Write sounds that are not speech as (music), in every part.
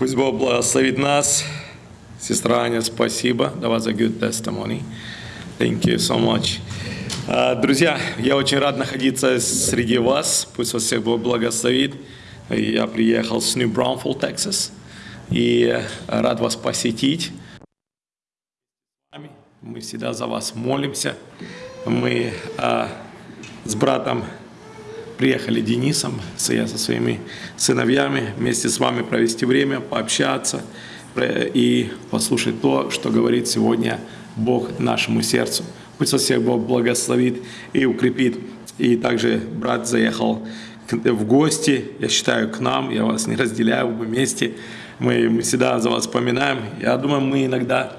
Пусть Бог благословит нас. Сестра Аня, спасибо. That was a good testimony. Thank you so much. А, Друзья, я очень рад находиться среди вас. Пусть вас всех Бог благословит. Я приехал с New Braunfels, Texas. И рад вас посетить. Мы всегда за вас молимся. Мы а, с братом приехали Денисом, я со своими сыновьями, вместе с вами провести время, пообщаться и послушать то, что говорит сегодня Бог нашему сердцу. Пусть вас всех Бог благословит и укрепит. И также брат заехал в гости, я считаю, к нам, я вас не разделяю, мы вместе, мы, мы всегда за вас вспоминаем. Я думаю, мы иногда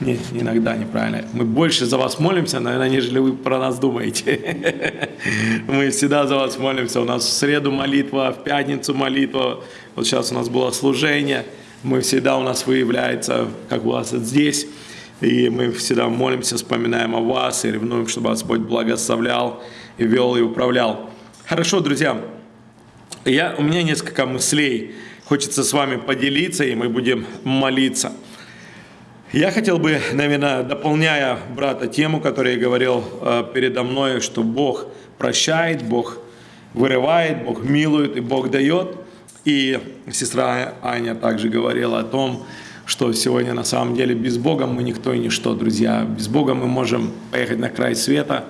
не, иногда неправильно. Мы больше за вас молимся, наверное, нежели вы про нас думаете. (laughs) Мы всегда за вас молимся. У нас в среду молитва, в пятницу молитва. Вот сейчас у нас было служение. Мы всегда у нас выявляется, как у вас здесь. И мы всегда молимся, вспоминаем о вас и ревнуем, чтобы Господь благословлял и вел и управлял. Хорошо, друзья. Я, у меня несколько мыслей. Хочется с вами поделиться, и мы будем молиться. Я хотел бы, наверное, дополняя брата тему, которую я говорил э, передо мной, что Бог прощает, Бог вырывает, Бог милует и Бог дает. И сестра Аня также говорила о том, что сегодня на самом деле без Бога мы никто и ничто, друзья. Без Бога мы можем поехать на край света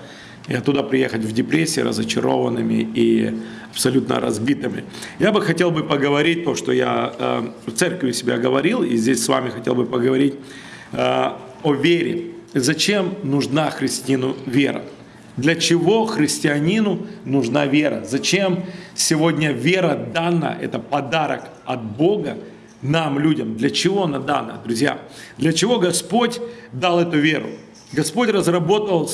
и оттуда приехать в депрессии, разочарованными и абсолютно разбитыми. Я бы хотел бы поговорить то, что я э, в церкви себя говорил, и здесь с вами хотел бы поговорить о вере. Зачем нужна христиану вера? Для чего христианину нужна вера? Зачем сегодня вера дана? Это подарок от Бога нам, людям. Для чего она дана, друзья? Для чего Господь дал эту веру? Господь разработал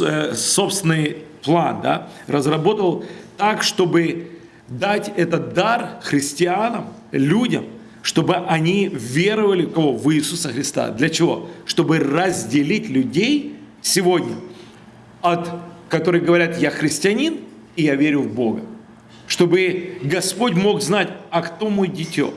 э, собственный план, да? разработал так, чтобы дать этот дар христианам, людям, чтобы они веровали кого? В Иисуса Христа. Для чего? Чтобы разделить людей сегодня от, которые говорят, я христианин, и я верю в Бога. Чтобы Господь мог знать, а кто мой дитё?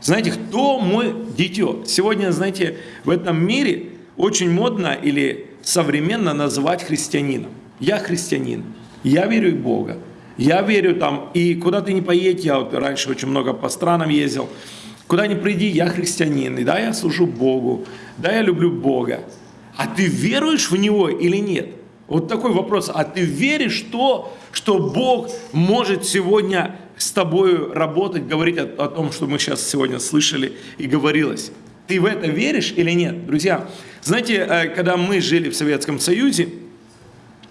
Знаете, кто мой дитё? Сегодня, знаете, в этом мире очень модно или современно называть христианином. Я христианин, я верю в Бога, я верю там, и куда ты не поедь, я вот раньше очень много по странам ездил, куда ни приди, я христианин, и да, я служу Богу, да, я люблю Бога. А ты веруешь в Него или нет? Вот такой вопрос. А ты веришь в то, что Бог может сегодня с тобой работать, говорить о, о том, что мы сейчас сегодня слышали и говорилось? Ты в это веришь или нет? Друзья, знаете, э, когда мы жили в Советском Союзе,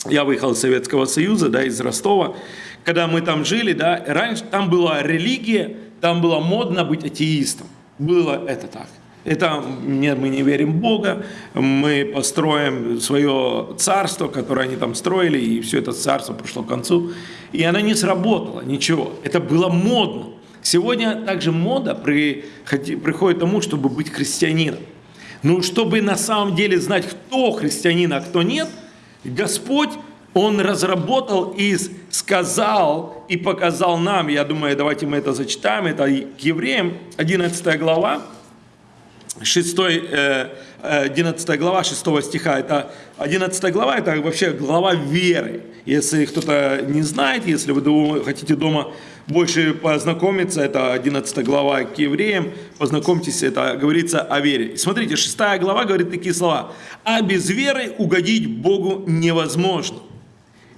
я выехал из Советского Союза, да, из Ростова, когда мы там жили, да, раньше там была религия, там было модно быть атеистом. Было это так. Это нет, мы не верим в Бога, мы построим свое царство, которое они там строили, и все это царство пришло к концу. И оно не сработало, ничего. Это было модно. Сегодня также мода при, приходит к тому, чтобы быть христианином. Ну, чтобы на самом деле знать, кто христианин, а кто нет, Господь, Он разработал и сказал, и показал нам, я думаю, давайте мы это зачитаем, это к евреям, 11 глава, 6, э, э, 11 глава 6 стиха, это 11 глава, это вообще глава веры. Если кто-то не знает, если вы хотите дома больше познакомиться, это 11 глава к евреям, познакомьтесь, это говорится о вере. Смотрите, 6 глава говорит такие слова. «А без веры угодить Богу невозможно».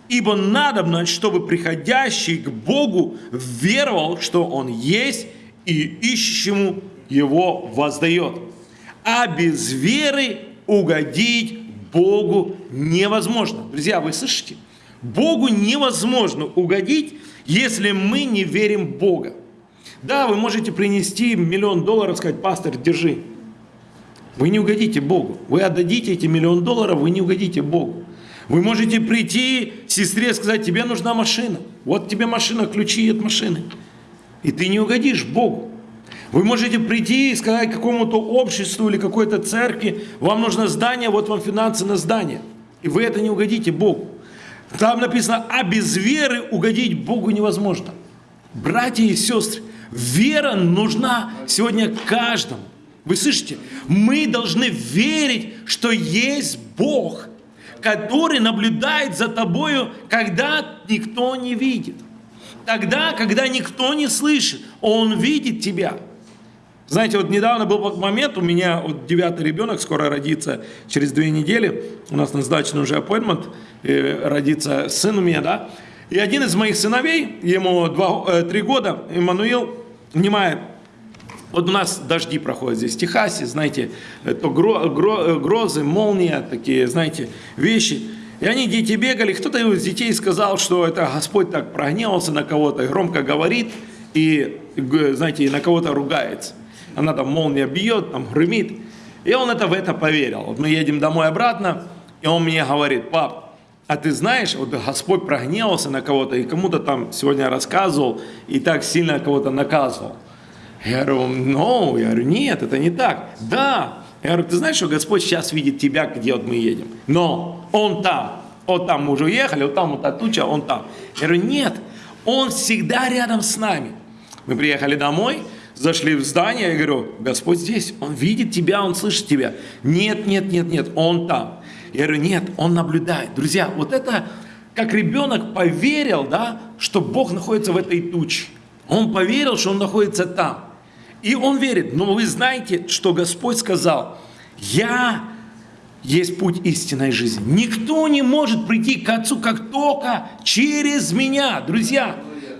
Ибо надобно, чтобы приходящий к Богу веровал, что Он есть, и ищущему Его воздает. А без веры угодить Богу невозможно. Друзья, вы слышите? Богу невозможно угодить, если мы не верим в Бога. Да, вы можете принести миллион долларов, сказать, пастор, держи. Вы не угодите Богу. Вы отдадите эти миллион долларов, вы не угодите Богу. Вы можете прийти сестре и сказать, тебе нужна машина. Вот тебе машина, ключи от машины. И ты не угодишь Богу. Вы можете прийти и сказать какому-то обществу или какой-то церкви, вам нужно здание, вот вам финансы на здание. И вы это не угодите Богу. Там написано, а без веры угодить Богу невозможно. Братья и сестры, Вера нужна сегодня каждому. Вы слышите? Мы должны верить, что есть Бог, который наблюдает за тобою, когда никто не видит. Тогда, когда никто не слышит, Он видит тебя. Знаете, вот недавно был момент, у меня вот девятый ребенок скоро родится через две недели, у нас назначен уже appointment, э, родится сын у меня, да, и один из моих сыновей, ему два, э, три года, Иммануил, внимает, вот у нас дожди проходят здесь в Техасе, знаете, то гро, гро, грозы, молния, такие, знаете, вещи. И они, дети, бегали, кто-то из детей сказал, что это Господь так прогневался на кого-то, громко говорит, и, знаете, на кого-то ругается она там молния бьет, там гремит. И он это в это поверил. Вот мы едем домой обратно, и он мне говорит, пап, а ты знаешь, вот Господь прогневался на кого-то, и кому-то там сегодня рассказывал, и так сильно кого-то наказывал. Я говорю, ну, я говорю, нет, это не так. Да. Я говорю, ты знаешь, что Господь сейчас видит тебя, где вот мы едем. Но Он там. Вот там мы уже уехали, вот там вот та туча, Он там. Я говорю, нет, Он всегда рядом с нами. Мы приехали домой, зашли в здание, я говорю, Господь здесь, Он видит тебя, Он слышит тебя. Нет, нет, нет, нет, Он там. Я говорю, нет, Он наблюдает. Друзья, вот это, как ребенок поверил, да, что Бог находится в этой туче. Он поверил, что Он находится там. И он верит. Но вы знаете, что Господь сказал, я есть путь истинной жизни. Никто не может прийти к Отцу, как только через меня. Друзья,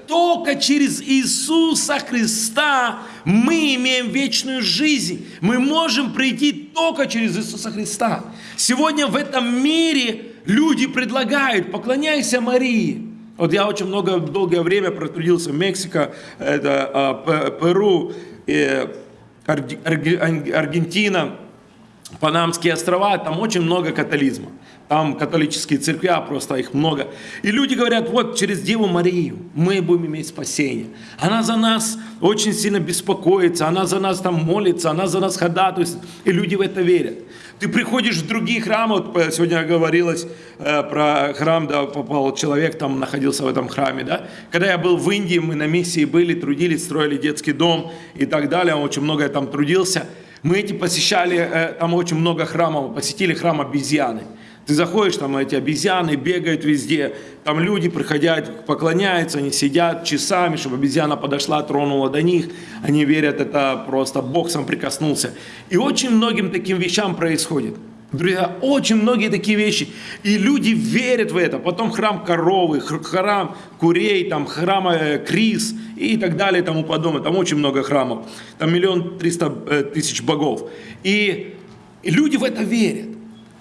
только через Иисуса Христа мы имеем вечную жизнь. Мы можем прийти только через Иисуса Христа. Сегодня в этом мире люди предлагают, поклоняйся Марии. Вот я очень много, долгое время протрудился в Мексике, это, а, Перу, Аргентина, Панамские острова, там очень много католизма. Там католические церкви, а просто их много. И люди говорят, вот через Деву Марию мы будем иметь спасение. Она за нас очень сильно беспокоится, она за нас там молится, она за нас ходатайствует. И люди в это верят. Ты приходишь в другие храмы, вот э, сегодня говорилось э, про храм, да, попал человек, там находился в этом храме, да. Когда я был в Индии, мы на миссии были, трудились, строили детский дом и так далее, он очень много там трудился. Мы эти посещали, э, там очень много храмов, посетили храм обезьяны. Ты заходишь, там эти обезьяны бегают везде, там люди приходят, поклоняются, они сидят часами, чтобы обезьяна подошла, тронула до них. Они верят, это просто Бог сам прикоснулся. И очень многим таким вещам происходит. Друзья, очень многие такие вещи. И люди верят в это. Потом храм коровы, храм курей, там храм э, крис и так далее и тому подобное. Там очень много храмов. Там миллион триста э, тысяч богов. И, и люди в это верят.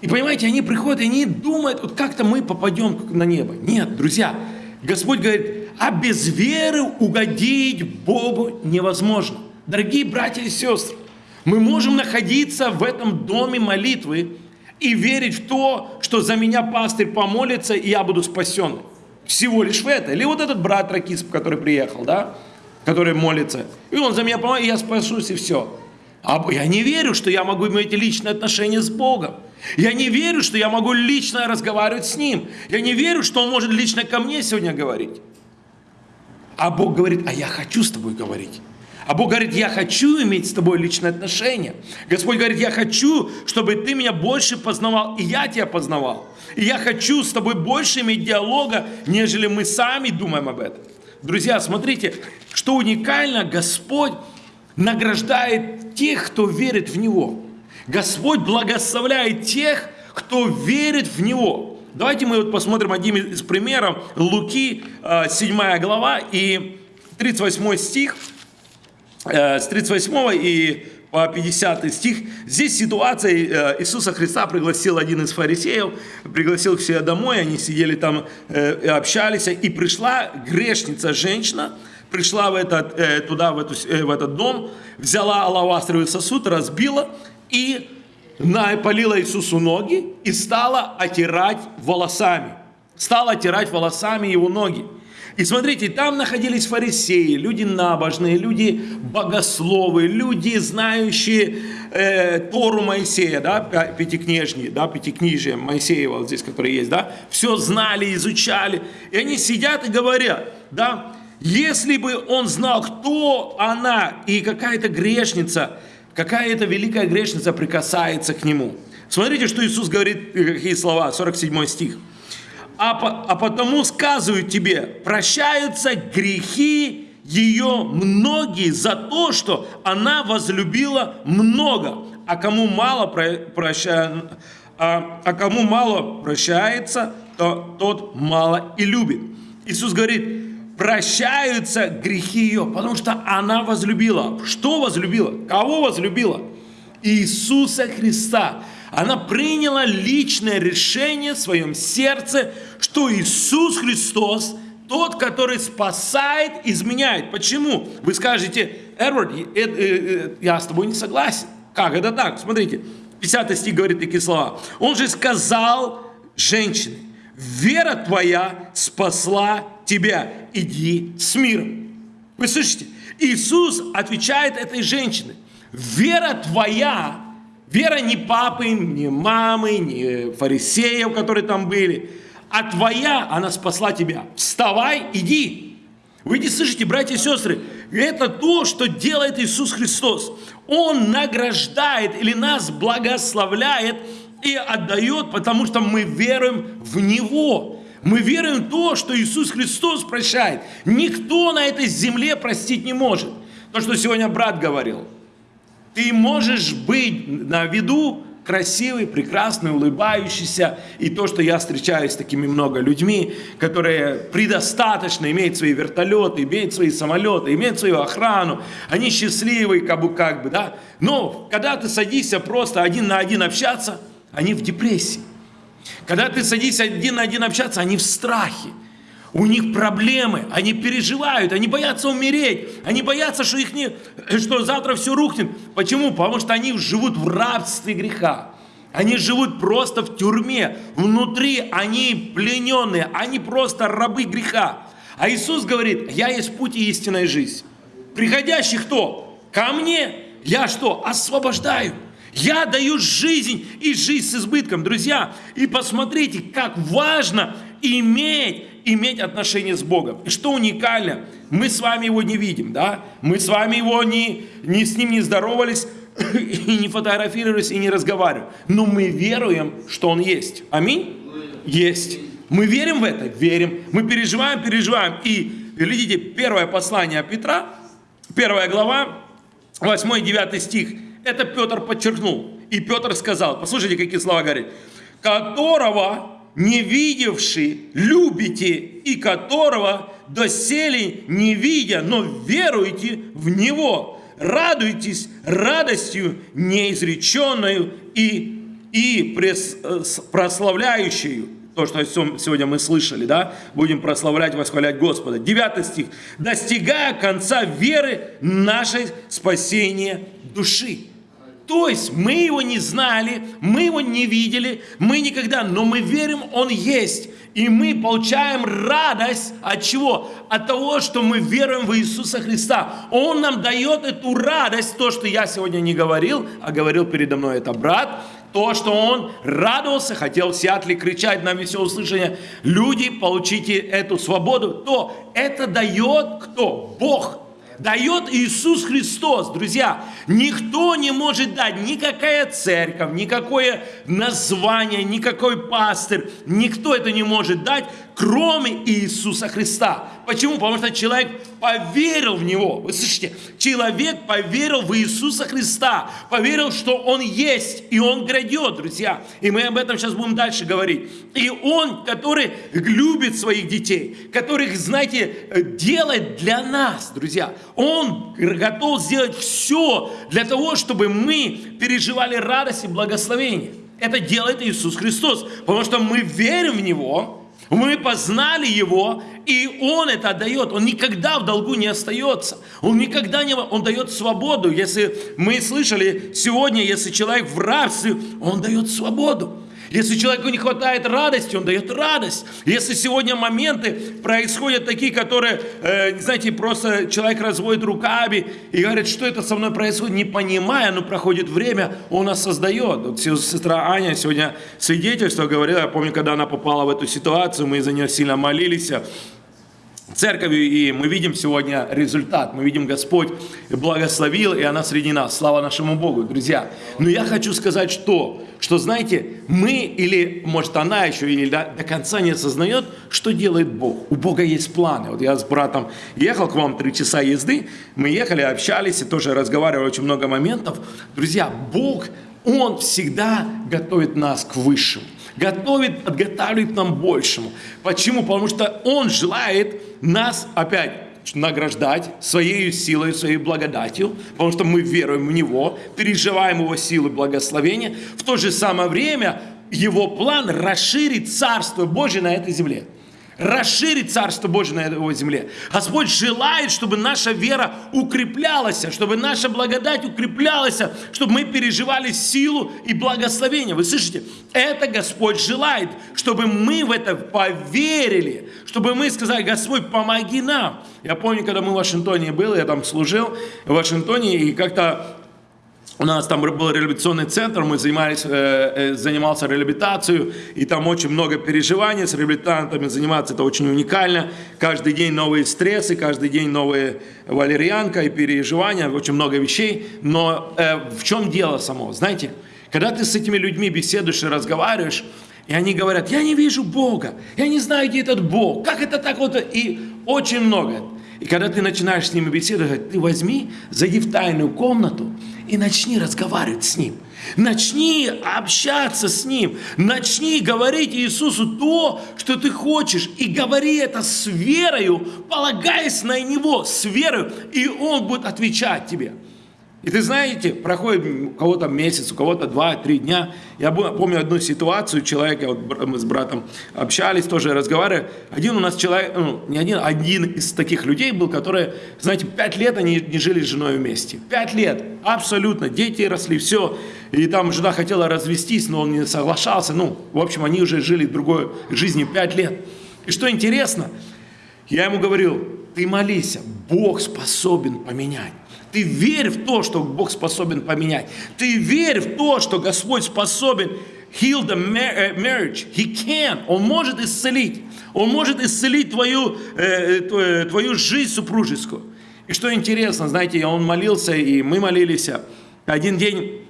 И понимаете, они приходят, и они думают, вот как-то мы попадем на небо. Нет, друзья, Господь говорит, а без веры угодить Богу невозможно. Дорогие братья и сестры, мы можем находиться в этом доме молитвы и верить в то, что за меня пастырь помолится, и я буду спасен. Всего лишь в это. Или вот этот брат Ракисп, который приехал, да, который молится, и он за меня помолится, и я спасусь, и все. А я не верю, что я могу иметь личные отношения с Богом. Я не верю, что я могу лично разговаривать с Ним. Я не верю, что Он может лично ко мне сегодня говорить. А Бог говорит, а я хочу с тобой говорить. А Бог говорит, я хочу иметь с тобой личные отношения. Господь говорит, я хочу, чтобы ты меня больше познавал, и я тебя познавал. И я хочу с тобой больше иметь диалога, нежели мы сами думаем об этом. Друзья, смотрите, что уникально, Господь награждает тех, кто верит в Него. Господь благословляет тех, кто верит в Него. Давайте мы вот посмотрим один из примеров. Луки, 7 э, глава и 38 стих. Э, с 38 и по 50 стих. Здесь ситуация, э, Иисуса Христа пригласил один из фарисеев, пригласил себе домой, они сидели там общались, и пришла грешница, женщина, пришла в этот, туда, в, в этот дом, взяла алавастровый сосуд, разбила, и полила Иисусу ноги и стала отирать волосами. Стала отирать волосами его ноги. И смотрите, там находились фарисеи, люди набожные, люди богословы, люди, знающие э, Тору Моисея, да, пятикнижние, да, пятикнижие Моисеева вот здесь, который есть, да, все знали, изучали. И они сидят и говорят, да, Если бы он знал, кто она и какая-то грешница, какая-то великая грешница прикасается к нему. Смотрите, что Иисус говорит, какие слова, 47 стих. А, а потому сказывают тебе, прощаются грехи ее многие за то, что она возлюбила много, а кому мало прощает, а, а кому мало прощается, то тот мало и любит. Иисус говорит, прощаются грехи ее, потому что она возлюбила. Что возлюбила? Кого возлюбила? Иисуса Христа. Она приняла личное решение в своем сердце, что Иисус Христос тот, который спасает, изменяет. Почему? Вы скажете, Эдвард, э, э, э, я с тобой не согласен. Как это так? Смотрите, 50 стих говорит такие слова. Он же сказал женщине, вера твоя спасла тебя, иди с миром. Вы слышите? Иисус отвечает этой женщине, вера твоя, вера не папы, не мамы, не фарисеев, которые там были, а твоя, она спасла тебя. Вставай, иди. Вы не слышите, братья и сестры, это то, что делает Иисус Христос. Он награждает или нас благословляет и отдает, потому что мы веруем в Него. Мы веруем в то, что Иисус Христос прощает. Никто на этой земле простить не может. То, что сегодня брат говорил. Ты можешь быть на виду красивый, прекрасный, улыбающийся. И то, что я встречаюсь с такими много людьми, которые предостаточно имеют свои вертолеты, имеют свои самолеты, имеют свою охрану. Они счастливые, как бы, как бы, да. Но когда ты садишься просто один на один общаться, они в депрессии. Когда ты садишься один на один общаться, они в страхе. У них проблемы, они переживают, они боятся умереть, они боятся, что, их не, что завтра все рухнет. Почему? Потому что они живут в рабстве греха. Они живут просто в тюрьме. Внутри они плененные, они просто рабы греха. А Иисус говорит, я есть путь и истинная жизнь. Приходящий кто? Ко мне я что? Освобождаю. Я даю жизнь и жизнь с избытком, друзья. И посмотрите, как важно иметь иметь отношение с Богом. И что уникально, мы с вами его не видим, да? Мы с вами его не, не с ним не здоровались, (coughs) и не фотографировались, и не разговариваем. Но мы веруем, что он есть. Аминь? Есть. Мы верим в это? Верим. Мы переживаем, переживаем. И, видите, первое послание Петра, первая глава, 8 и 9 стих, это Петр подчеркнул. И Петр сказал, послушайте, какие слова говорит, которого не видевший, любите, и которого доселе не видя, но веруете в Него, радуйтесь радостью неизреченную и, и прославляющую. То, что сегодня мы слышали, да? Будем прославлять, восхвалять Господа. Девятый стих. Достигая конца веры нашей спасения души. То есть мы его не знали, мы его не видели, мы никогда, но мы верим, он есть. И мы получаем радость от чего? От того, что мы веруем в Иисуса Христа. Он нам дает эту радость, то, что я сегодня не говорил, а говорил передо мной это брат, то, что он радовался, хотел в Сиатле кричать на все услышание, люди, получите эту свободу, то это дает кто? Бог дает Иисус Христос, друзья. Никто не может дать, никакая церковь, никакое название, никакой пастырь, никто это не может дать, кроме Иисуса Христа. Почему? Потому что человек поверил в Него. Вы слышите? Человек поверил в Иисуса Христа, поверил, что Он есть, и Он грядет, друзья. И мы об этом сейчас будем дальше говорить. И Он, который любит своих детей, которых, знаете, делает для нас, друзья. Он готов сделать все для того, чтобы мы переживали радость и благословение. Это делает Иисус Христос, потому что мы верим в Него, мы познали Его, и Он это отдает. Он никогда в долгу не остается. Он никогда не... Он дает свободу. Если мы слышали сегодня, если человек в рабстве, Он дает свободу. Если человеку не хватает радости, он дает радость. Если сегодня моменты происходят такие, которые, э, знаете, просто человек разводит руками и говорит, что это со мной происходит, не понимая, но проходит время, он нас создает. Вот сестра Аня сегодня свидетельство говорила, я помню, когда она попала в эту ситуацию, мы за нее сильно молились, церковью, и мы видим сегодня результат. Мы видим, Господь благословил, и она среди нас. Слава нашему Богу, друзья. Но я хочу сказать, что, что знаете, мы, или, может, она еще или до, до конца не осознает, что делает Бог. У Бога есть планы. Вот я с братом ехал к вам три часа езды, мы ехали, общались, и тоже разговаривали очень много моментов. Друзья, Бог, Он всегда готовит нас к высшему готовит, подготавливает нам большему. Почему? Потому что Он желает нас опять награждать своей силой, своей благодатью, потому что мы веруем в Него, переживаем Его силу и благословение. В то же самое время Его план расширить Царство Божие на этой земле расширить Царство Божие на его земле. Господь желает, чтобы наша вера укреплялась, чтобы наша благодать укреплялась, чтобы мы переживали силу и благословение. Вы слышите? Это Господь желает, чтобы мы в это поверили, чтобы мы сказали, Господь, помоги нам. Я помню, когда мы в Вашингтоне были, я там служил в Вашингтоне, и как-то у нас там был реабилитационный центр, мы занимались, э, э, занимался реабилитацией, и там очень много переживаний с реабилитантами заниматься, это очень уникально. Каждый день новые стрессы, каждый день новые валерьянка и переживания, очень много вещей. Но э, в чем дело само? Знаете, когда ты с этими людьми беседуешь и разговариваешь, и они говорят, я не вижу Бога, я не знаю, где этот Бог, как это так вот, и очень много. И когда ты начинаешь с ними беседовать, ты возьми, зайди в тайную комнату и начни разговаривать с Ним. Начни общаться с Ним. Начни говорить Иисусу то, что ты хочешь. И говори это с верою, полагаясь на Него, с верою, и Он будет отвечать тебе. И ты знаете, проходит у кого-то месяц, у кого-то два-три дня. Я помню одну ситуацию, человека, вот мы с братом общались, тоже разговаривали. Один у нас человек, ну, не один, один из таких людей был, которые, знаете, пять лет они не жили с женой вместе. Пять лет, абсолютно, дети росли, все. И там жена хотела развестись, но он не соглашался. Ну, в общем, они уже жили другой жизнью пять лет. И что интересно, я ему говорил, ты молись, Бог способен поменять. Ты верь в то, что Бог способен поменять. Ты верь в то, что Господь способен heal the э, marriage. He can. Он может исцелить. Он может исцелить твою, э, э, твою жизнь супружескую. И что интересно, знаете, он молился, и мы молились. Один день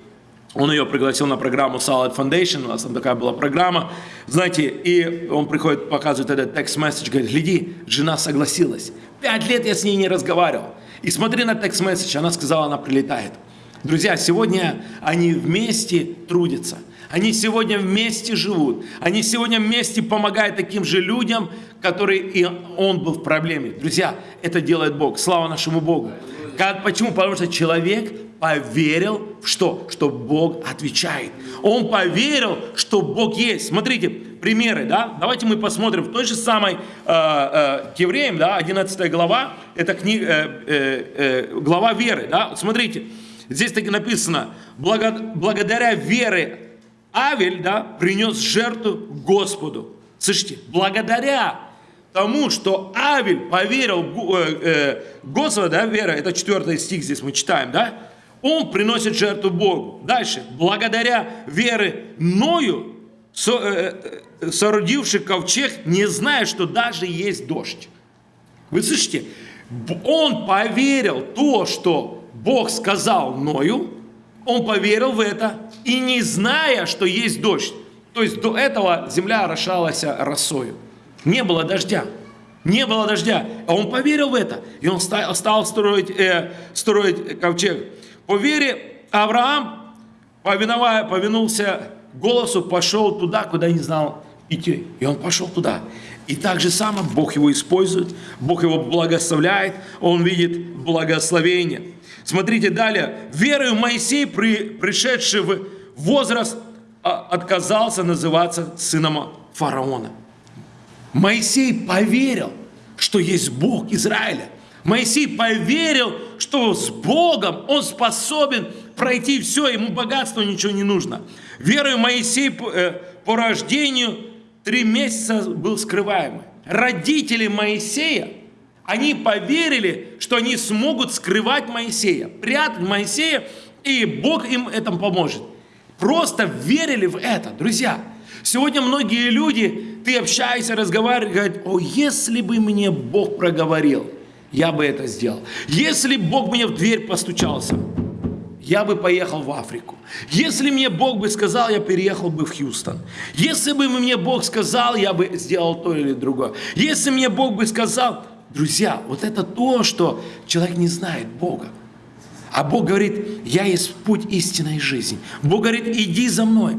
он ее пригласил на программу Salad Foundation, у нас там такая была программа, знаете, и он приходит, показывает этот текст-месседж, говорит, гляди, жена согласилась. Пять лет я с ней не разговаривал. И смотри на текст-месседж, она сказала, она прилетает. Друзья, сегодня они вместе трудятся. Они сегодня вместе живут. Они сегодня вместе помогают таким же людям, которые и он был в проблеме. Друзья, это делает Бог. Слава нашему Богу. Как, почему? Потому что человек поверил в что? Что Бог отвечает. Он поверил, что Бог есть. Смотрите, примеры, да? Давайте мы посмотрим в той же самой э, э, к евреям, да, 11 глава, это книга, э, э, э, глава веры, да? Смотрите, здесь таки написано, Благо, благодаря вере Авель, да, принес жертву Господу. Слышите, благодаря тому, что Авель поверил э, э, Господу, да, вера, это 4 стих здесь мы читаем, да, он приносит жертву Богу. Дальше, благодаря вере Ною, э, э, соорудивший ковчег, не зная, что даже есть дождь. Вы слышите? Он поверил то, что Бог сказал Ною, он поверил в это, и не зная, что есть дождь. То есть до этого земля орошалась росою. Не было дождя. Не было дождя. А он поверил в это. И он стал строить, э, строить ковчег. По вере Авраам, повиновая, повинулся голосу, пошел туда, куда не знал идти. И он пошел туда. И так же само Бог его использует, Бог его благословляет, он видит благословение. Смотрите далее. Верою Моисей, при, пришедший в возраст, а, отказался называться сыном фараона. Моисей поверил, что есть Бог Израиля. Моисей поверил, что с Богом он способен пройти все, ему богатство ничего не нужно. Верою Моисей по, э, по рождению три месяца был скрываемый. Родители Моисея, они поверили, что они смогут скрывать Моисея, прятать Моисея, и Бог им этом поможет. Просто верили в это, друзья. Сегодня многие люди, ты общаешься, разговариваешь, говорят, о, если бы мне Бог проговорил, я бы это сделал. Если Бог мне в дверь постучался, я бы поехал в Африку. Если мне Бог бы сказал, я переехал бы в Хьюстон. Если бы мне Бог сказал, я бы сделал то или другое. Если мне Бог бы сказал, друзья, вот это то, что человек не знает Бога. А Бог говорит, я есть путь истинной жизни. Бог говорит, иди за мной.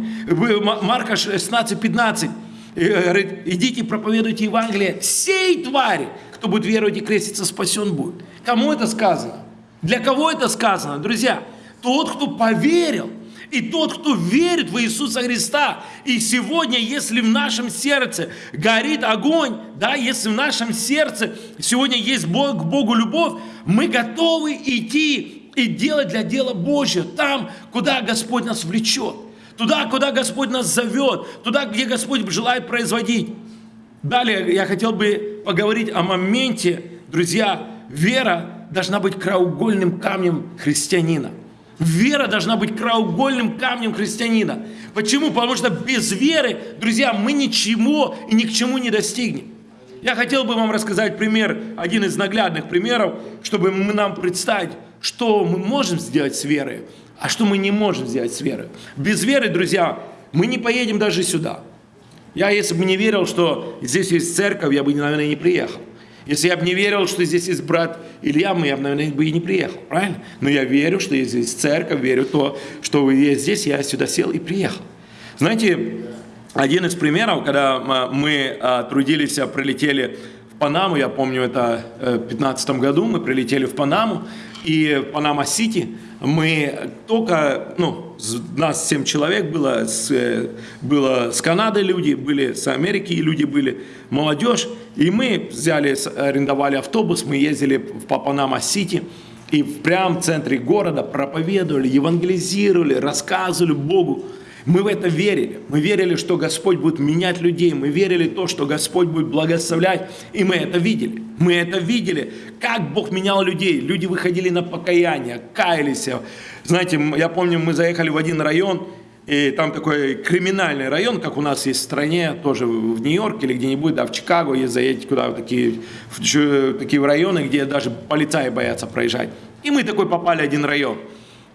Марка 16, 15 э, говорит, идите проповедуйте Евангелие всей твари. Кто будет веровать и креститься, спасен будет. Кому это сказано? Для кого это сказано? Друзья, тот, кто поверил, и тот, кто верит в Иисуса Христа. И сегодня, если в нашем сердце горит огонь, да, если в нашем сердце сегодня есть Бог, к Богу любовь, мы готовы идти и делать для дела Божьего там, куда Господь нас влечет. Туда, куда Господь нас зовет, туда, где Господь желает производить. Далее я хотел бы поговорить о моменте, друзья, вера должна быть краеугольным камнем христианина – Вера должна быть краеугольным камнем христианина. Почему? Потому что без веры, друзья, мы ничего и ни к чему не достигнем. Я хотел бы вам рассказать пример, один из наглядных примеров, чтобы нам представить, что мы можем сделать с верой, а что мы не можем сделать с верой. Без веры, друзья, мы не поедем даже сюда. Я, если бы не верил, что здесь есть церковь, я бы, наверное, не приехал. Если я бы не верил, что здесь есть брат Илья, я бы, наверное, бы и не приехал, правильно? Но я верю, что здесь церковь, верю в то, что вы есть здесь, я сюда сел и приехал. Знаете, один из примеров, когда мы а, трудились, а, прилетели Панаму, я помню, это э, в 2015 году, мы прилетели в Панаму, и Панама-Сити мы только, ну, нас 7 человек было, с, э, было с Канады люди, были с Америки люди были, молодежь, и мы взяли, арендовали автобус, мы ездили по Панама-Сити, и прямо в центре города проповедовали, евангелизировали, рассказывали Богу. Мы в это верили. Мы верили, что Господь будет менять людей. Мы верили то, что Господь будет благословлять. И мы это видели. Мы это видели, как Бог менял людей. Люди выходили на покаяние, каялись. Знаете, я помню, мы заехали в один район, и там такой криминальный район, как у нас есть в стране, тоже в Нью-Йорке или где-нибудь, да, в Чикаго, есть заедете куда в такие, в такие районы, где даже полицаи боятся проезжать. И мы такой попали в один район.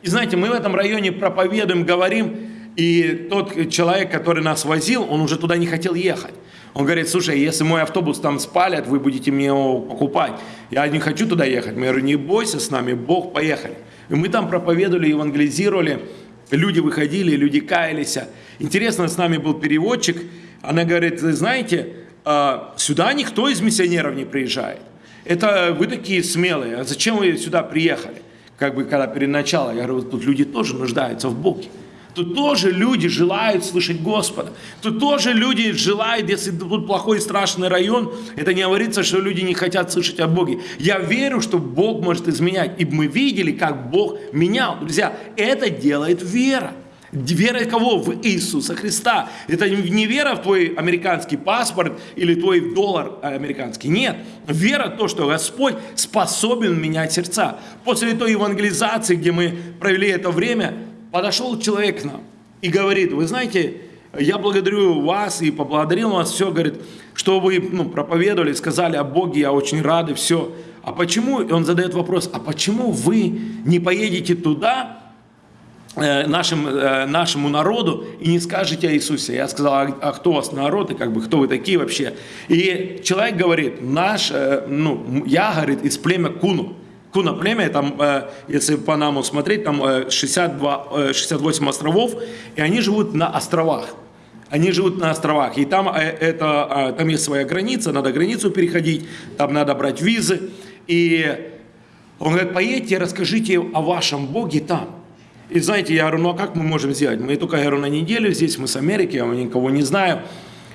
И знаете, мы в этом районе проповедуем, говорим, и тот человек, который нас возил, он уже туда не хотел ехать. Он говорит, слушай, если мой автобус там спалят, вы будете мне его покупать. Я не хочу туда ехать. Я говорю, не бойся с нами, Бог, поехали. И мы там проповедовали, евангелизировали. Люди выходили, люди каялись. Интересно, с нами был переводчик. Она говорит, знаете, а, сюда никто из миссионеров не приезжает. Это вы такие смелые. А зачем вы сюда приехали? Как бы когда перед началом. Я говорю, тут люди тоже нуждаются в Боге. Тут тоже люди желают слышать Господа. Тут тоже люди желают, если тут плохой и страшный район, это не говорится, что люди не хотят слышать о Боге. Я верю, что Бог может изменять. И мы видели, как Бог менял. Друзья, это делает вера. Вера кого? В Иисуса Христа. Это не вера в твой американский паспорт или твой доллар американский. Нет. Вера в то, что Господь способен менять сердца. После той евангелизации, где мы провели это время, подошел человек к нам и говорит, вы знаете, я благодарю вас и поблагодарил вас, все, говорит, что вы ну, проповедовали, сказали о Боге, я очень рад и все. А почему, и он задает вопрос, а почему вы не поедете туда, э, нашим, э, нашему народу и не скажете о Иисусе. Я сказал, а, а кто у вас народ и как бы кто вы такие вообще? И человек говорит, наш, э, ну, я, говорит, из племя Куну. Куна племя, там, э, если Панаму смотреть, там 62, 68 островов, и они живут на островах. Они живут на островах, и там, э, это, там есть своя граница, надо границу переходить, там надо брать визы. И он говорит, поедьте, расскажите о вашем Боге там. И знаете, я говорю, ну а как мы можем сделать? Мы только, я говорю, на неделю здесь, мы с Америки, я никого не знаю.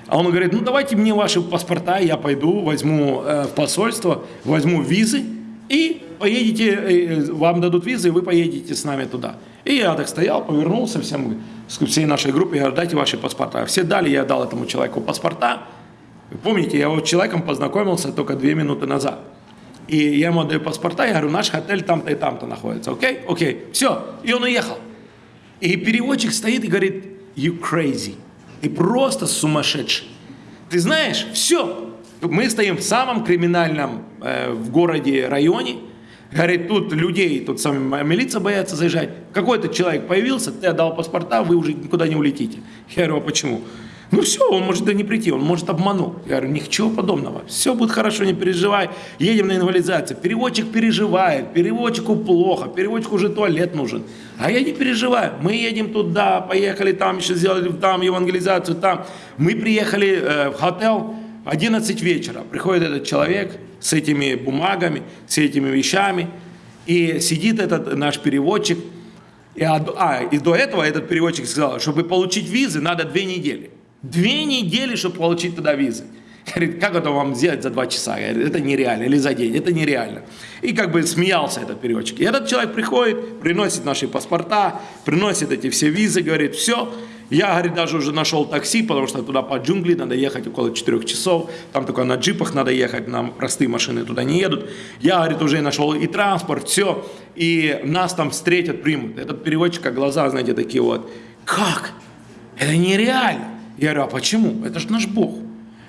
А он говорит, ну давайте мне ваши паспорта, я пойду, возьму э, посольство, возьму визы, и поедете, э, вам дадут визы, и вы поедете с нами туда. И я так стоял, повернулся всем, всей нашей группе, я говорю, дайте ваши паспорта. Все дали, я дал этому человеку паспорта. Вы помните, я вот с человеком познакомился только две минуты назад. И я ему даю паспорта, я говорю, наш отель там-то и там-то находится, окей? Окей, все. И он уехал. И переводчик стоит и говорит, you crazy. Ты просто сумасшедший. Ты знаешь, все. Мы стоим в самом криминальном э, в городе районе. Говорит, тут людей, тут сами милиция боятся заезжать. Какой-то человек появился, ты отдал паспорта, вы уже никуда не улетите. Я говорю, а почему? Ну все, он может да не прийти, он может обманул. Я говорю, ничего подобного. Все будет хорошо, не переживай. Едем на инвалидизацию. Переводчик переживает, переводчику плохо, переводчику уже туалет нужен. А я не переживаю. Мы едем туда, поехали там, еще сделали там евангелизацию, там. Мы приехали э, в хотел 11 вечера. Приходит этот человек с этими бумагами, с этими вещами. И сидит этот наш переводчик. И, а, и до этого этот переводчик сказал, чтобы получить визы, надо две недели. Две недели, чтобы получить туда визы. Говорит, как это вам сделать за два часа? Говорит, это нереально. Или за день, это нереально. И как бы смеялся этот переводчик. И этот человек приходит, приносит наши паспорта, приносит эти все визы, говорит, все. Я, говорит, даже уже нашел такси, потому что туда по джунгли надо ехать около 4 часов. Там только на джипах надо ехать, нам простые машины туда не едут. Я, говорит, уже нашел и транспорт, все. И нас там встретят, примут. Этот переводчик, как глаза, знаете, такие вот. Как? Это нереально. Я говорю, а почему? Это же наш Бог.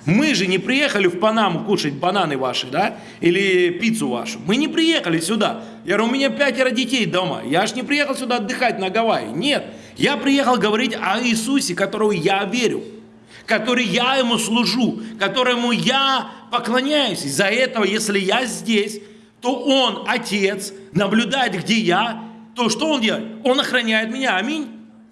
Мы же не приехали в Панаму кушать бананы ваши, да, или пиццу вашу. Мы не приехали сюда. Я говорю, у меня пятеро детей дома. Я же не приехал сюда отдыхать на Гавайи. Нет, я приехал говорить о Иисусе, которого я верю, который я ему служу, которому я поклоняюсь. Из-за этого, если я здесь, то он, Отец, наблюдает, где я, то что он делает? Он охраняет меня. Аминь.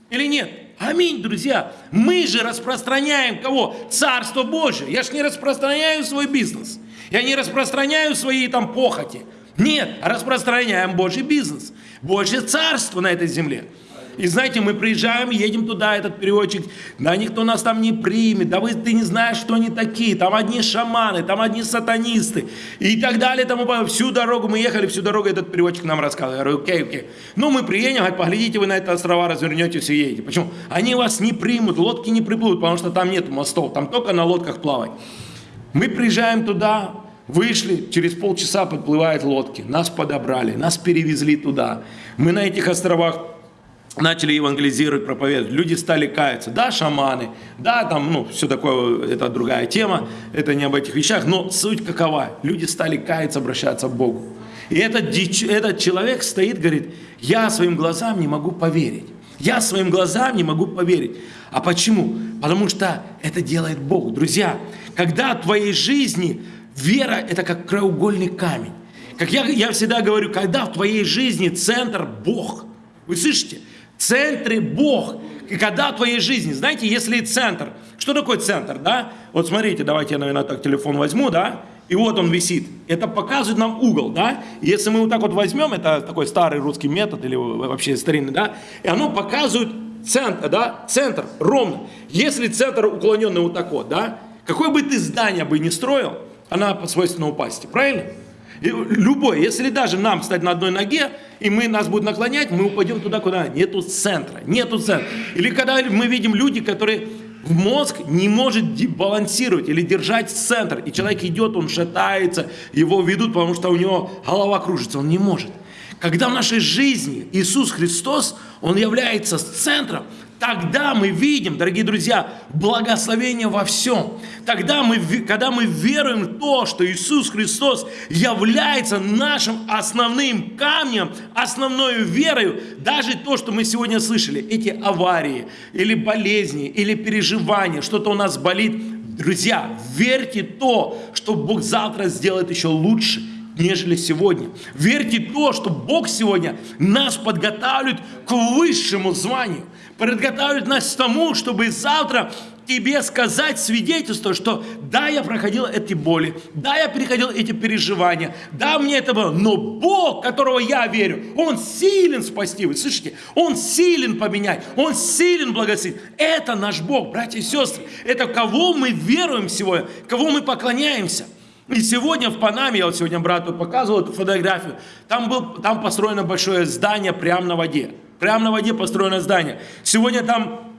Или нет? Аминь, друзья. Мы же распространяем кого? Царство Божие. Я же не распространяю свой бизнес. Я не распространяю свои там похоти. Нет, распространяем Божий бизнес. Божье царство на этой земле. И знаете, мы приезжаем, едем туда, этот переводчик, да никто нас там не примет, да вы, ты не знаешь, что они такие, там одни шаманы, там одни сатанисты и так далее, тому Всю дорогу мы ехали, всю дорогу этот переводчик нам рассказывал. Я говорю, окей, окей. Ну, мы приедем, говорит, поглядите вы на это острова, развернете, все едете. Почему? Они вас не примут, лодки не приплывут, потому что там нет мостов, там только на лодках плавать. Мы приезжаем туда, Вышли, через полчаса подплывают лодки, нас подобрали, нас перевезли туда. Мы на этих островах начали евангелизировать, проповедовать, люди стали каяться. Да, шаманы, да, там, ну, все такое, это другая тема, это не об этих вещах, но суть какова? Люди стали каяться, обращаться к Богу. И этот, этот человек стоит, говорит, я своим глазам не могу поверить. Я своим глазам не могу поверить. А почему? Потому что это делает Бог. Друзья, когда в твоей жизни вера – это как краеугольный камень. Как я, я всегда говорю, когда в твоей жизни центр – Бог. Вы слышите? Центре Бог. И когда в твоей жизни, знаете, если центр, что такое центр, да? Вот смотрите, давайте я, наверное, так телефон возьму, да? И вот он висит. Это показывает нам угол, да? Если мы вот так вот возьмем, это такой старый русский метод или вообще старинный, да? И оно показывает центр, да? Центр ровно. Если центр уклоненный вот так вот, да? Какое бы ты здание бы не строил, она свойственно упасть, правильно? Любой, если даже нам стать на одной ноге, и мы нас будут наклонять, мы упадем туда, куда нету центра, нету центра. Или когда мы видим люди, которые в мозг не может балансировать или держать центр, и человек идет, он шатается, его ведут, потому что у него голова кружится, он не может. Когда в нашей жизни Иисус Христос, Он является центром, Тогда мы видим, дорогие друзья, благословение во всем. Тогда мы, когда мы веруем в то, что Иисус Христос является нашим основным камнем, основной верой, даже то, что мы сегодня слышали, эти аварии, или болезни, или переживания, что-то у нас болит, друзья, верьте то, что Бог завтра сделает еще лучше – нежели сегодня. Верьте то, что Бог сегодня нас подготавливает к высшему званию подготавливает нас к тому, чтобы завтра тебе сказать свидетельство, что да, я проходил эти боли, да, я переходил эти переживания, да, мне это было, но Бог, которого я верю, Он силен спасти, вы слышите? Он силен поменять, Он силен благословить. Это наш Бог, братья и сестры. Это кого мы веруем сегодня, кого мы поклоняемся. И сегодня в Панаме, я вот сегодня брату показывал эту фотографию, там, был, там построено большое здание прямо на воде. Прямо на воде построено здание. Сегодня там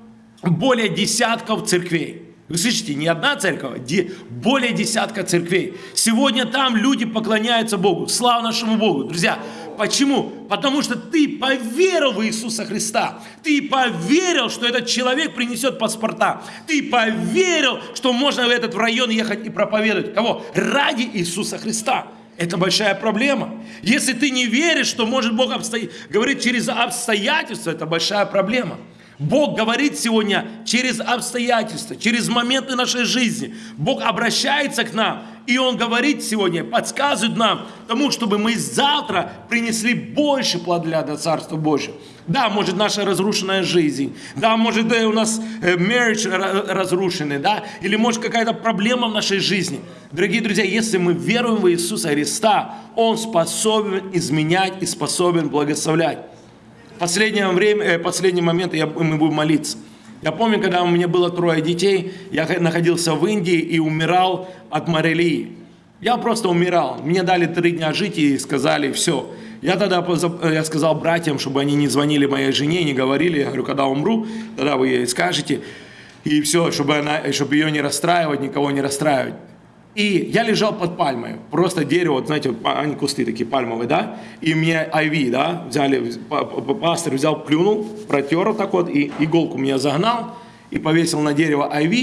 более десятков церквей. Вы слышите, не одна церковь, а более десятка церквей. Сегодня там люди поклоняются Богу. Слава нашему Богу. Друзья, Почему? Потому что ты поверил в Иисуса Христа. Ты поверил, что этот человек принесет паспорта. Ты поверил, что можно в этот район ехать и проповедовать. Кого? Ради Иисуса Христа. Это большая проблема. Если ты не веришь, что может Бог обсто... говорить через обстоятельства, это большая проблема. Бог говорит сегодня через обстоятельства, через моменты нашей жизни. Бог обращается к нам, и Он говорит сегодня, подсказывает нам тому, чтобы мы завтра принесли больше плода для Царства Божьего. Да, может, наша разрушенная жизнь, да, может, у нас э, marriage разрушенный, да, или может какая-то проблема в нашей жизни. Дорогие друзья, если мы веруем в Иисуса Христа, Он способен изменять и способен благословлять последнее время, э, последний момент я, мы будем молиться. Я помню, когда у меня было трое детей, я находился в Индии и умирал от морелии. Я просто умирал. Мне дали три дня жить и сказали, все. Я тогда я сказал братьям, чтобы они не звонили моей жене, не говорили. Я говорю, когда умру, тогда вы ей скажете. И все, чтобы, она, чтобы ее не расстраивать, никого не расстраивать. И я лежал под пальмой, просто дерево, вот, знаете, они кусты такие пальмовые, да, и мне IV, да, взяли, пастор взял, плюнул, протер так вот, и иголку меня загнал, и повесил на дерево IV,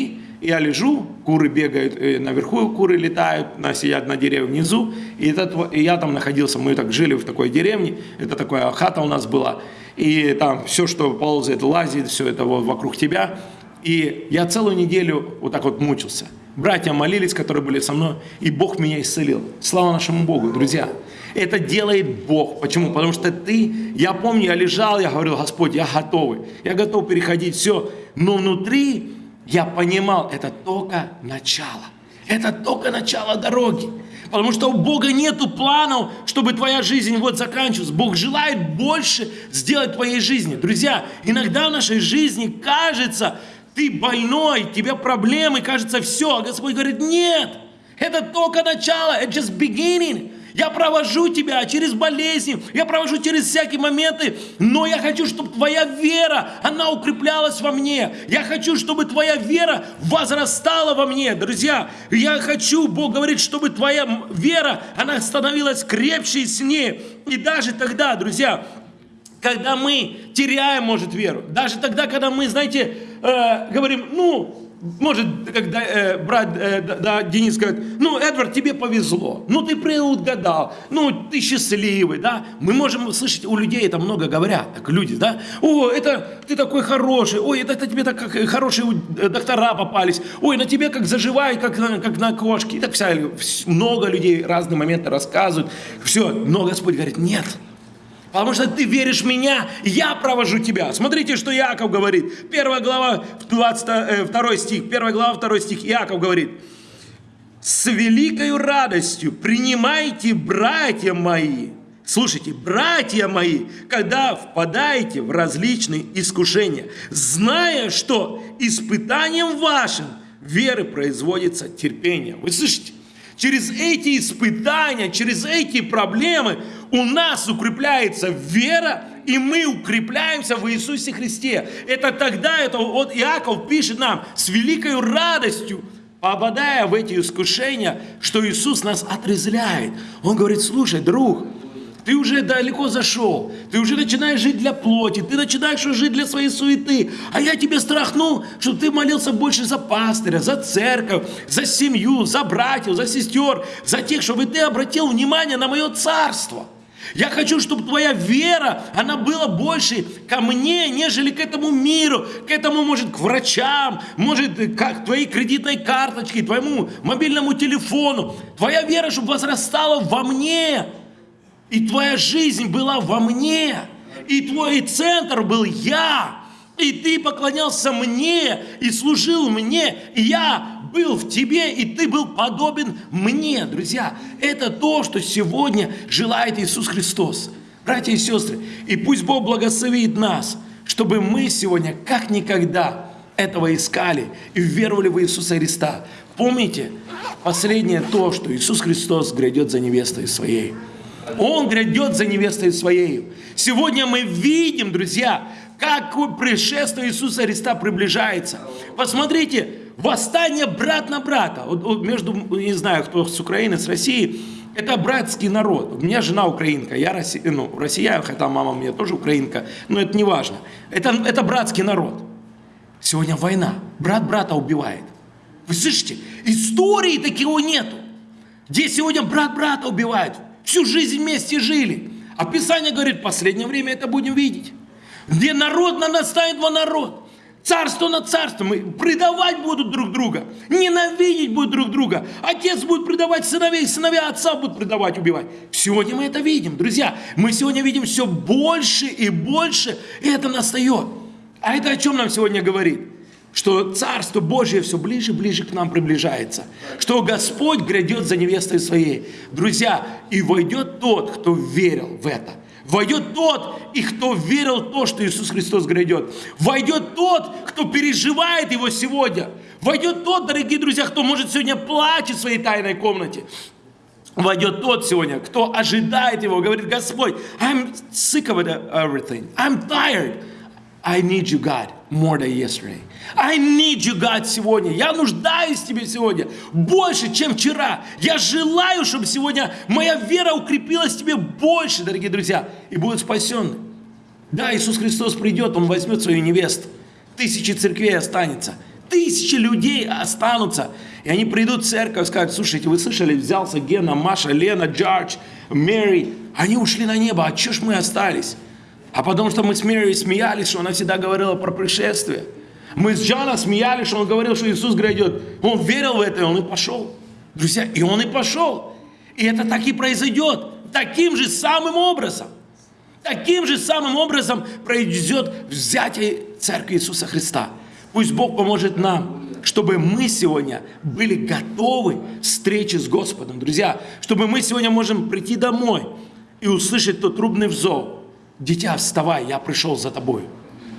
и я лежу, куры бегают э, наверху, куры летают, сидят на дереве внизу, и, этот, и я там находился, мы так жили в такой деревне, это такая хата у нас была, и там все, что ползает, лазит, все это вот вокруг тебя, и я целую неделю вот так вот мучился – Братья молились, которые были со мной, и Бог меня исцелил. Слава нашему Богу, друзья. Это делает Бог. Почему? Потому что ты, я помню, я лежал, я говорил, Господь, я готовый. Я готов переходить все. Но внутри я понимал, это только начало. Это только начало дороги. Потому что у Бога нету планов, чтобы твоя жизнь вот заканчивалась. Бог желает больше сделать твоей жизни. Друзья, иногда в нашей жизни кажется, ты больной, тебя проблемы, кажется, все. А Господь говорит, нет, это только начало, это just beginning. Я провожу тебя через болезни, я провожу через всякие моменты, но я хочу, чтобы твоя вера, она укреплялась во мне. Я хочу, чтобы твоя вера возрастала во мне. Друзья, я хочу, Бог говорит, чтобы твоя вера, она становилась крепче и сильнее. И даже тогда, друзья, когда мы теряем, может, веру, даже тогда, когда мы, знаете, э, говорим, ну, может, когда э, брат э, да, Денис говорит, ну, Эдвард, тебе повезло, ну, ты предугадал, ну, ты счастливый, да. Мы можем слышать, у людей это много говорят, так люди, да. О, это ты такой хороший, ой, это, это тебе так как хорошие э, доктора попались, ой, на тебе как заживает, как, как на кошке. И так вся, много людей разные моменты рассказывают. Все, но Господь говорит, нет, Потому что ты веришь в меня, я провожу тебя. Смотрите, что Иаков говорит. Первая глава, 22 2 стих. Первая глава, 2 стих. Иаков говорит. С великой радостью принимайте, братья мои. Слушайте, братья мои, когда впадаете в различные искушения, зная, что испытанием вашим веры производится терпение. Вы слышите? Через эти испытания, через эти проблемы у нас укрепляется вера, и мы укрепляемся в Иисусе Христе. Это тогда, это вот Иаков пишет нам с великой радостью, попадая в эти искушения, что Иисус нас отрезляет. Он говорит, слушай, друг, ты уже далеко зашел, ты уже начинаешь жить для плоти, ты начинаешь жить для своей суеты. А я тебе страхнул, чтобы ты молился больше за пастыря, за церковь, за семью, за братьев, за сестер, за тех, чтобы ты обратил внимание на мое царство. Я хочу, чтобы твоя вера, она была больше ко мне, нежели к этому миру, к этому, может, к врачам, может, как твоей кредитной карточке, твоему мобильному телефону. Твоя вера, чтобы возрастала во мне, и твоя жизнь была во мне, и твой центр был я, и ты поклонялся мне, и служил мне, и я был в тебе, и ты был подобен мне. Друзья, это то, что сегодня желает Иисус Христос. Братья и сестры, и пусть Бог благословит нас, чтобы мы сегодня как никогда этого искали и веровали в Иисуса Христа. Помните, последнее то, что Иисус Христос грядет за невестой своей. Он грядет за невестой своей. Сегодня мы видим, друзья, как пришествие Иисуса Христа приближается. Посмотрите, восстание брат на брата. Вот, вот между, не знаю, кто с Украины, с России, Это братский народ. У меня жена украинка, я россия, ну, россия, хотя мама у меня тоже украинка, но это не важно. Это, это братский народ. Сегодня война, брат брата убивает. Вы слышите? Истории такого нету. Где сегодня брат брата убивает. Всю жизнь вместе жили. А Писание говорит, в последнее время это будем видеть. Где народ на настанет во народ. Царство на царство. Мы предавать будут друг друга. Ненавидеть будут друг друга. Отец будет предавать сыновей, сыновья отца будут предавать, убивать. Сегодня мы это видим, друзья. Мы сегодня видим все больше и больше. И это настает. А это о чем нам сегодня говорит? Что Царство Божье все ближе и ближе к нам приближается. Что Господь грядет за невестой своей. Друзья, и войдет тот, кто верил в это. Войдет тот, и кто верил в то, что Иисус Христос грядет. Войдет тот, кто переживает его сегодня. Войдет тот, дорогие друзья, кто может сегодня плачет в своей тайной комнате. Войдет тот сегодня, кто ожидает его, говорит, Господь, I'm sick of everything. I'm tired. I need you, God, more than yesterday. I need you, God, сегодня. Я нуждаюсь в тебе сегодня больше, чем вчера. Я желаю, чтобы сегодня моя вера укрепилась в тебе больше, дорогие друзья, и будет спасенный. Да, Иисус Христос придет, Он возьмет свою невесту. Тысячи церквей останется. Тысячи людей останутся. И они придут в церковь и скажут, слушайте, вы слышали, взялся Гена, Маша, Лена, Джордж, Мэри. Они ушли на небо, а что ж мы остались? А потому что мы с Мэри смеялись, что она всегда говорила про пришествие. Мы с Джоном смеялись, что он говорил, что Иисус грядет. Он верил в это, и он и пошел. Друзья, и он и пошел. И это так и произойдет. Таким же самым образом. Таким же самым образом произойдет взятие Церкви Иисуса Христа. Пусть Бог поможет нам, чтобы мы сегодня были готовы к встрече с Господом. Друзья, чтобы мы сегодня можем прийти домой и услышать тот трубный взор. Дитя, вставай, я пришел за тобой.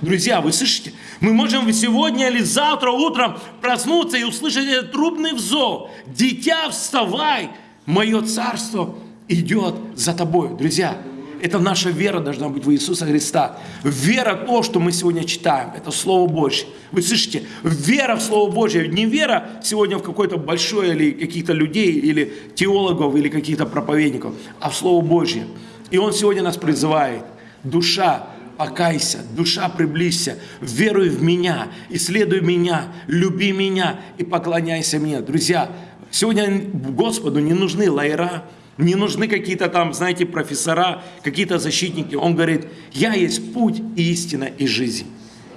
Друзья, вы слышите? Мы можем сегодня или завтра утром проснуться и услышать этот трубный взор. Дитя, вставай, мое царство идет за тобой. Друзья, это наша вера должна быть в Иисуса Христа. Вера в то, что мы сегодня читаем, это Слово Божье. Вы слышите? Вера в Слово Божье. Не вера сегодня в какое-то большое или каких-то людей, или теологов, или каких-то проповедников, а в Слово Божье. И Он сегодня нас призывает. Душа, покайся, душа приблизься, веруй в меня, исследуй меня, люби меня и поклоняйся мне. Друзья, сегодня Господу не нужны лайера, не нужны какие-то там, знаете, профессора, какие-то защитники. Он говорит, я есть путь и истина и жизнь.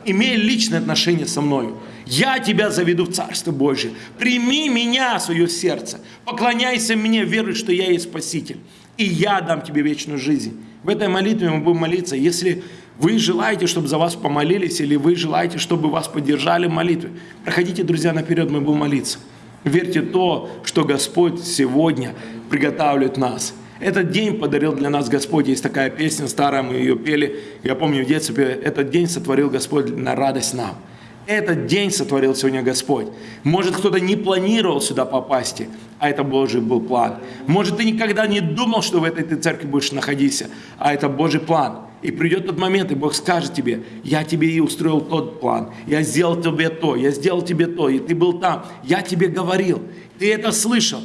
Имей личное отношение со мною. Я тебя заведу в Царство Божие. Прими меня в свое сердце. Поклоняйся мне, веруй, что я есть Спаситель. И я дам тебе вечную жизнь. В этой молитве мы будем молиться. Если вы желаете, чтобы за вас помолились, или вы желаете, чтобы вас поддержали в молитве, проходите, друзья, наперед, мы будем молиться. Верьте то, что Господь сегодня приготавливает нас. Этот день подарил для нас Господь. Есть такая песня старая, мы ее пели. Я помню в детстве, этот день сотворил Господь на радость нам. Этот день сотворил сегодня Господь. Может, кто-то не планировал сюда попасть, а это Божий был план. Может, ты никогда не думал, что в этой ты церкви будешь находиться, а это Божий план. И придет тот момент, и Бог скажет тебе, я тебе и устроил тот план, я сделал тебе то, я сделал тебе то, и ты был там, я тебе говорил, ты это слышал,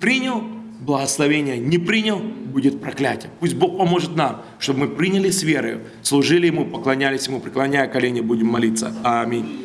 принял? Благословение, не принял, будет проклятие. Пусть Бог поможет нам, чтобы мы приняли с верой, служили Ему, поклонялись Ему, преклоняя колени, будем молиться. Аминь.